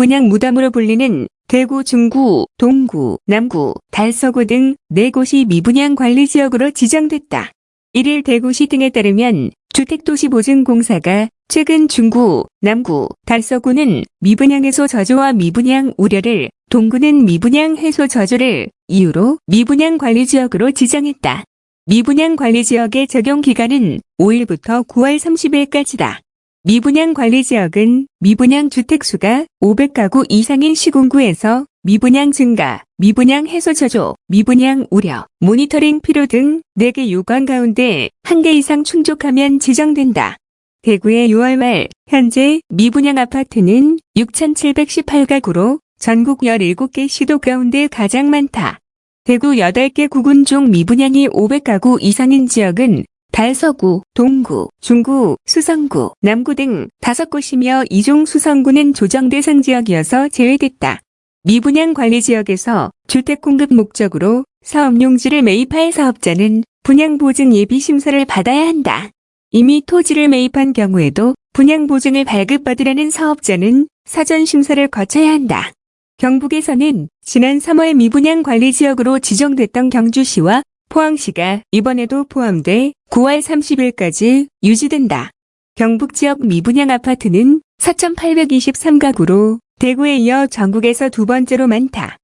미분양 무덤으로 불리는 대구 중구, 동구, 남구, 달서구 등네 곳이 미분양 관리 지역으로 지정됐다. 1일 대구시 등에 따르면 주택도시보증공사가 최근 중구, 남구, 달서구는 미분양 해소 저조와 미분양 우려를, 동구는 미분양 해소 저조를 이유로 미분양 관리 지역으로 지정했다. 미분양 관리 지역의 적용 기간은 5일부터 9월 30일까지다. 미분양 관리 지역은 미분양 주택수가 500가구 이상인 시군구에서 미분양 증가, 미분양 해소 저조, 미분양 우려, 모니터링 필요 등 4개 요건 가운데 1개 이상 충족하면 지정된다. 대구의 6월 말 현재 미분양 아파트는 6,718가구로 전국 17개 시도 가운데 가장 많다. 대구 8개 구군 중 미분양이 500가구 이상인 지역은 달서구, 동구, 중구, 수성구, 남구 등 5곳이며 이중 수성구는 조정 대상 지역이어서 제외됐다. 미분양 관리 지역에서 주택 공급 목적으로 사업용지를 매입할 사업자는 분양보증 예비심사를 받아야 한다. 이미 토지를 매입한 경우에도 분양보증을 발급받으려는 사업자는 사전심사를 거쳐야 한다. 경북에서는 지난 3월 미분양 관리 지역으로 지정됐던 경주시와 포항시가 이번에도 포함돼 9월 30일까지 유지된다. 경북 지역 미분양 아파트는 4,823가구로 대구에 이어 전국에서 두 번째로 많다.